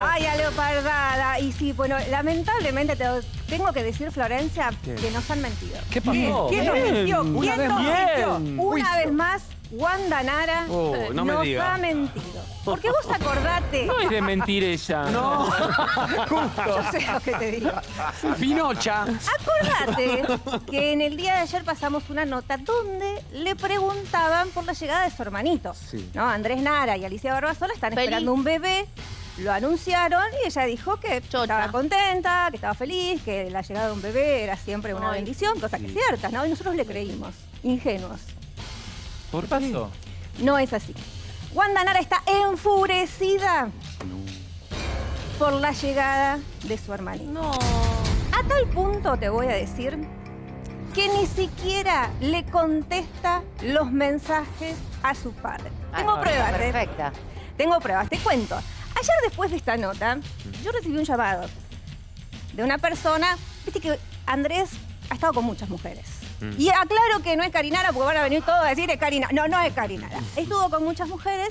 Ay, a leopardada. Y sí, bueno, lamentablemente te tengo que decir, Florencia, ¿Qué? que nos han mentido. ¿Qué pasó? ¿Quién nos mintió? Una ¿Quién vez nos más. mintió? Una vez más, Wanda Nara Oh, no me nos diga. ha mentido. Porque vos acordate. No es de mentir ella. No, Yo sé lo que te digo. Pinocha. Acordate que en el día de ayer pasamos una nota donde le preguntaban por la llegada de su hermanito. Sí. ¿no? Andrés Nara y Alicia Barbasola están Feliz. esperando un bebé. Lo anunciaron y ella dijo que Chocha. estaba contenta, que estaba feliz, que la llegada de un bebé era siempre una Ay. bendición, cosa que es cierta, ¿no? Y nosotros le creímos, ingenuos. ¿Por qué pasó? No es así. Wanda Nara está enfurecida por la llegada de su hermanito. No. A tal punto te voy a decir que ni siquiera le contesta los mensajes a su padre. Tengo Ah, pruebas, ¿eh? Perfecta. Tengo pruebas, te cuento. Ayer después de esta nota, yo recibí un llamado de una persona, viste que Andrés ha estado con muchas mujeres. Mm. Y aclaro que no es Carinara porque van a venir todos a decir es Karina. No, no es Carinara. Estuvo con muchas mujeres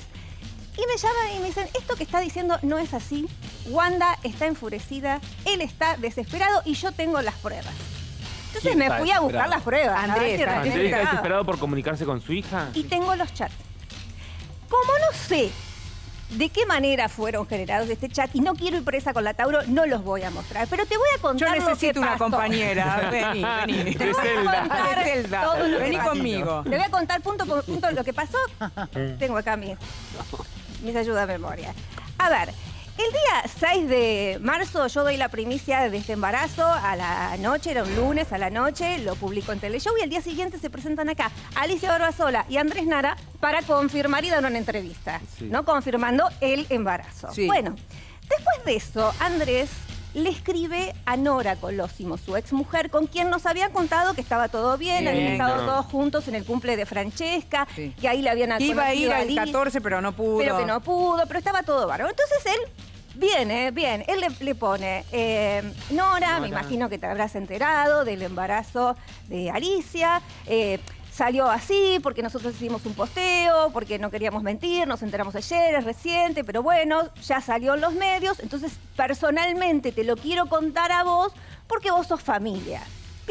y me llaman y me dicen, esto que está diciendo no es así. Wanda está enfurecida, él está desesperado y yo tengo las pruebas. Entonces ¿Quién me fui a buscar las pruebas. Andrés, Andrés realmente ¿Andrés está desesperado por comunicarse con su hija? Y tengo los chats. Como no sé de qué manera fueron generados este chat y no quiero ir presa con la Tauro, no los voy a mostrar. Pero te voy a Yo contar lo que necesito una pasó. compañera. Vení, vení. Te voy a contar De Zelda. todo Vení conmigo. Te voy a contar punto por punto lo que pasó. Tengo acá mis, mis ayudas de memoria. A ver, el día 6 de marzo yo doy la primicia de este embarazo a la noche, era un lunes a la noche, lo publico en Teleshow y al día siguiente se presentan acá Alicia Barbasola y Andrés Nara para confirmar y dar una entrevista, Sí. ¿no? Confirmando el embarazo. Sí. Bueno, después de eso, Andrés le escribe a Nora Colosimo, su ex mujer, con quien nos había contado que estaba todo bien, Bien. habían estado No. todos juntos en el cumple de Francesca, Sí. que ahí le habían Que Iba a ir al Liz, 14, pero no pudo. pero que no pudo, pero estaba todo bárbaro. Entonces él, bien, eh, bien, él le, le pone, eh, Nora, me imagino que te habrás enterado del embarazo de Alicia, eh, salió así porque nosotros hicimos un posteo, porque no queríamos mentir, nos enteramos ayer, es reciente, pero bueno, ya salió en los medios, entonces personalmente te lo quiero contar a vos porque vos sos familia.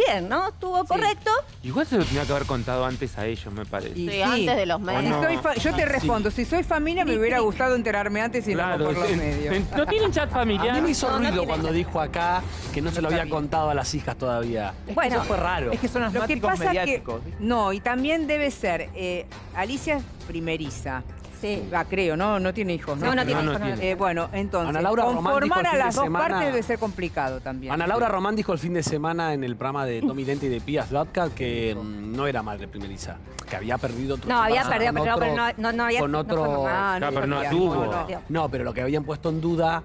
Bien, ¿no? ¿Estuvo correcto? Igual se lo tenía que haber contado antes a ellos, me parece. Y Sí, antes de los medios. no? soy fa- yo te respondo, si soy familia me hubiera gustado enterarme antes y no por los en- medios. en- ¿No tienen chat A familiar? mí me hizo ruido cuando chat. dijo acá que no se lo había contado a las hijas todavía. Bueno, Eso fue raro. Es que son Lo que asmáticos pasa mediáticos. que no, y también debe ser eh, Alicia es primeriza. Sí. Va, creo, ¿no? No tiene hijos, ¿no? No, no tiene no hijos, no tiene. tiene. Eh, bueno, entonces, Ana Laura conformar a las dos semana- partes debe ser complicado también. Ana Laura Román dijo el fin de semana en el programa de Tommy Dente y de Pías Vodka que mm, no era madre primeriza, que había perdido otro No, había perdido, con pero, otro- pero no, no, no había con no otro- pero no tuvo. no. No, pero lo que habían puesto en duda,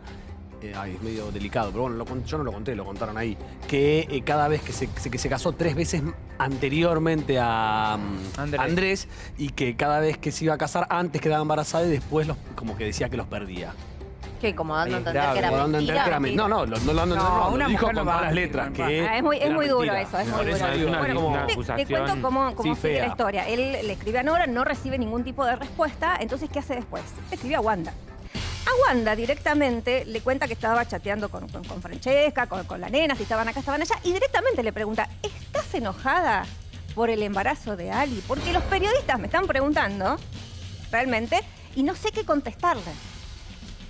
eh, ay, es medio delicado, pero bueno, lo yo no lo conté, lo contaron ahí, que eh, cada vez que se, se- que se casó tres veces anteriormente a mm, Andrés. Andrés. y que cada vez que se iba a casar antes quedaba embarazada y después los, como que decía que los perdía. ¿Qué? Como dando a Ahí, entender que era como a entender mentira. que era men- No, no, lo- no, lo- no, No, no, lo dijo no con todas las letras. no que Ah, es muy, es duro mentira. eso, es Por muy duro. una- como- una te, cuento cómo, cómo Sí, sigue la historia. Él le escribe a Nora, no recibe ningún tipo de respuesta, entonces ¿qué hace después? Le escribe a Wanda. A Wanda directamente le cuenta que estaba chateando con, Francesca, con, con la nena, si estaban acá, estaban allá, y directamente le pregunta, ¿estás enojada por el embarazo de Ali? Porque los periodistas me están preguntando, realmente, y no sé qué contestarle.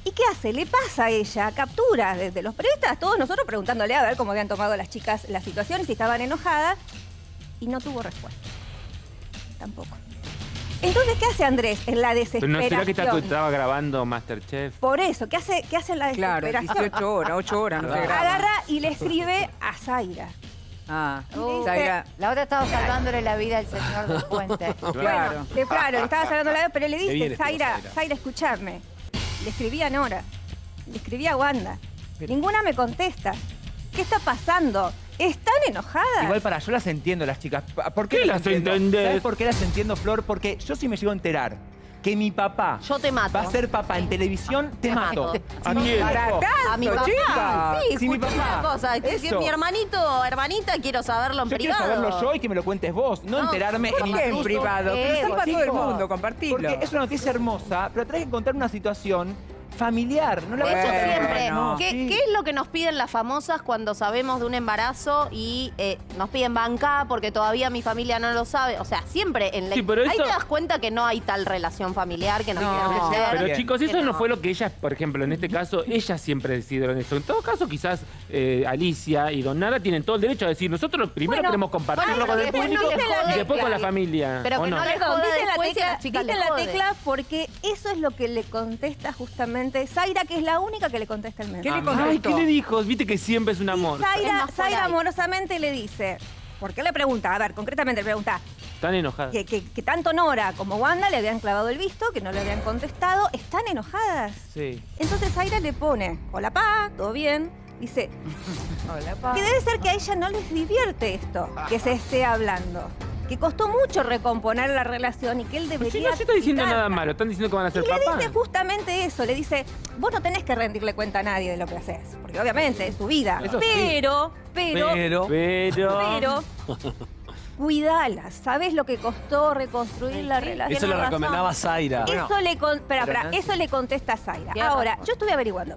¿Y qué hace? Le pasa a ella capturas de, de los periodistas, todos nosotros preguntándole a ver cómo habían tomado las chicas la situación si estaban enojadas, y no tuvo respuesta. Tampoco. Entonces, ¿qué hace Andrés en la Pero desesperación? no será que está- estaba grabando Masterchef. Por eso, ¿qué hace, qué hace en la Claro, desesperación? 18 horas, 8 horas, no se graba. Agarra y le escribe a Zaira. Ah, Uh, Zaira, La otra estaba salvándole la vida al señor del puente. claro. Le- claro, le estaba sacando la vez, pero le dice, Zaira, Zaira. Zaira, escuchame. Le escribí a Nora, le escribí a Wanda. Ninguna me contesta. ¿Qué está pasando? ¿Están enojadas? Igual para, yo las entiendo las chicas. ¿Por qué, ¿Qué las entiendo? entendés? ¿Sabes por qué las entiendo, Flor? Porque yo si me llego a enterar que mi papá Yo te mato. va a ser papá en televisión, te Te mato. Para hijo- A mi papá. chica. Sí, Si mi papá. una cosa. Que, que Eso. mi hermanito, hermanita, quiero saberlo en Yo quiero privado. saberlo yo y que me lo cuentes vos, no, No, enterarme ¿Por en privado? Pero sepa todo el mundo, compartilo. Porque es una noticia hermosa, pero tenés que contar una situación familiar. No la De hecho, a siempre. no. ¿Qué, Sí. qué es lo que nos piden las famosas cuando sabemos de un embarazo y eh, nos piden banca porque todavía mi familia no lo sabe? O sea, siempre en la. Sí, pero Ahí eso- te das cuenta que no hay tal relación familiar que nos No. quieran meter. Pero Bien. chicos, eso no no. fue lo que ellas, por ejemplo, en este caso, ellas siempre decidieron eso. En todo caso, quizás eh, Alicia y Don Nara tienen todo el derecho a decir, nosotros primero Bueno, queremos compartirlo bueno, con el no público y después con la familia. pero ¿o que no? no les joda la tecla, la tecla porque eso es lo que le contesta justamente Zaira, que es la única que le contesta el ¿Qué mensaje. le contestó? Ay, ¿qué le dijo? Viste que siempre es un amor. Y Zaira, amorosamente le dice, ¿por qué le pregunta? A ver, concretamente le pregunta Están enojadas. que, que- que tanto Nora como Wanda le habían clavado el visto, que no le habían contestado, están enojadas. Sí. Entonces Zaira le pone, hola pa, todo bien. Dice, Hola, pa. que debe ser que a ella no les divierte esto, que se esté hablando. Que costó mucho recomponer la relación y que él debería... si no se está diciendo quitarla. nada malo, están diciendo que van a ser Y le dice justamente eso, le dice, vos no tenés que rendirle cuenta a nadie de lo que haces, porque obviamente es su vida. Eso sí. pero, pero, Pero. Pero. pero, cuidala, ¿sabes lo que costó reconstruir la relación? Eso le recomendaba. Zaira. Eso le, con- pero Nancy- eso le contesta a Zaira. Ahora, razón. yo estuve averiguando.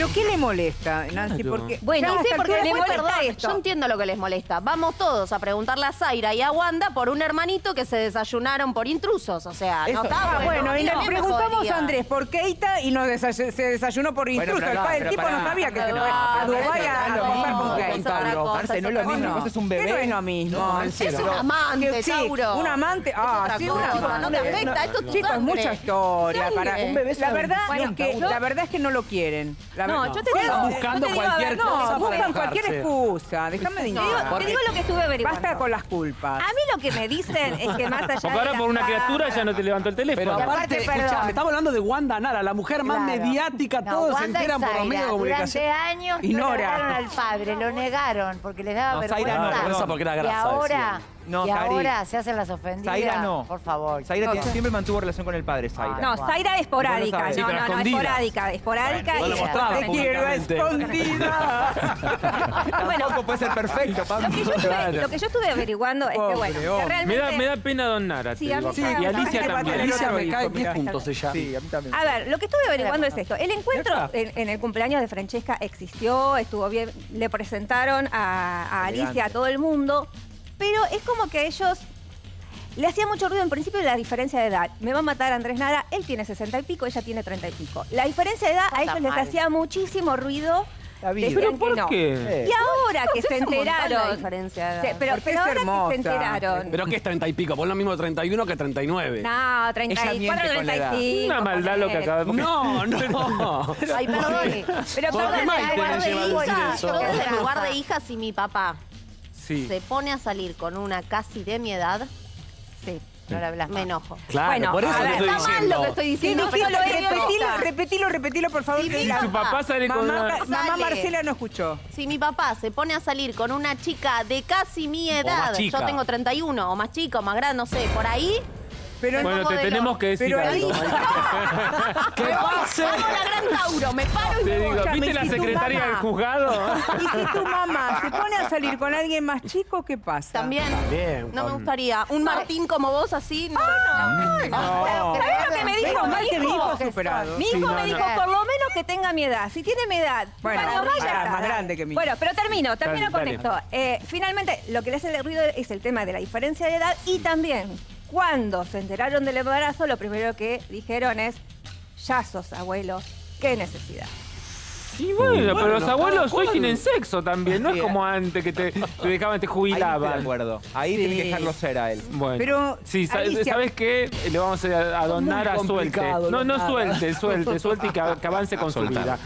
¿Pero qué le molesta, Nancy? Claro. Porque Bueno, sí, porque le molesta esto. Yo entiendo lo que les molesta. Vamos todos a preguntarle a Zaira y a Wanda por un hermanito que se desayunaron por intrusos. O sea, Eso. no está Ah, bueno, y me preguntamos a Andrés por Keita y nos desay- se desayunó por Bueno, intruso. pero el padre tipo no sabía que se fue a no, Dubái no, a con Keita. no es lo mismo, es un ¿Qué bebé. no es lo mismo? Es un amante, Tauro. un amante. Ah, sí, un amante. No te afecta, esto es Chicos, mucha historia. Un bebé la verdad es que no lo quieren. No, yo te digo, buscando cualquier ver, cosa No, buscan cualquier excusa. Déjame de Te digo, indicar. te digo lo que estuve averiguando. Basta con las culpas. A mí lo que me dicen es que más allá Porque ahora por una criatura ya no te levantó el teléfono. Pero aparte, escuchame, estamos hablando de Wanda Nara, la mujer más mediática, todos se y enteran por los medios de comunicación. Durante años Y negaron al padre, lo negaron porque les daba No, Zaira vergüenza. porque era y grasa, ahora, decían. No, y Cari. ahora se hacen las ofendidas. Zaira no. Por favor. Zaira No, tiene- siempre mantuvo relación con el padre, Zaira. Ah, No, Zaira es esporádica. Sí, No, no, no, esporádica. Esporádica No y lo mostraba Te quiero escondida. Tampoco puede ser perfecto, Pablo. Lo que, yo estuve, lo que yo estuve averiguando es que, bueno, que hombre. Me realmente... da, me da pena Don Nara, Sí, a mí sí, Y Alicia también. Alicia me cae mirá. 10 puntos ella. Sí, a mí también. A ver, lo que estuve averiguando es esto. El encuentro en, en el cumpleaños de Francesca existió, estuvo bien, le presentaron a, a Alicia, a todo el mundo, pero es como que a ellos le hacía mucho ruido en principio la diferencia de edad. Me va a matar Andrés Nara, él tiene 60 y pico, ella tiene 30 y pico. La diferencia de edad a ellos les hacía muchísimo ruido. La vida. Decían ¿Pero por no. qué? Y ahora que se montón la enteraron. diferencia de edad. Sí, pero, pero ahora que se enteraron. Pero que es 30 y pico, por lo mismo 31 que 39. No, 34, miente con la edad. 35. Una maldad lo que acaba de No, no. Ay, perdón. Pero ¿Por qué perdón, el lugar de hija, si mi papá Sí. se pone a salir con una casi de mi edad, Sí, no le hablas me enojo. Claro, Bueno, por eso ver, estoy Está mal lo que estoy ¿Qué diciendo, pero. Repetilo, repetilo, repetilo, por favor. Que la- Su papá sale con Mamá, una... Ca- mamá. Marcela no escuchó. Si mi papá se pone a salir con una chica de casi mi edad, yo tengo 31, o más chica, o más grande, no sé, por ahí, Pero Bueno, te Modelo. tenemos que decir Pero algo. ¿Qué pase? hago la gran Tauro, me paro y Te me digo, voy. ¿viste la si secretaria mamá- del juzgado? Y si tu mamá se pone a salir con alguien más chico, ¿qué pasa? También, Bien, no me gustaría. Un Martín como vos así, no. ¿Sabés lo que me dijo mi que mi hijo hijo? superado. Mi hijo Sí, no, me no. dijo, por lo menos que tenga mi edad. Si tiene mi edad, Bueno, un año más, grande que mi hijo. Bueno, pero termino, termino Dale, con dale. esto. Eh, finalmente, lo que le hace el ruido es el tema de la diferencia de edad y también, cuando se enteraron del embarazo, lo primero que dijeron es, ya sos abuelo, qué necesidad. Y bueno, pero los abuelos hoy tienen sexo también, no es como antes que te, te dejaban, te Ahí estoy de jubilaban. acuerdo. Ahí tiene que dejarlo ser a él. Bueno, Pero, sí, Alicia- ¿sabes qué? Le vamos a, donar a suelte. No, no suelte, suelte, suelte y que, que avance con su vida.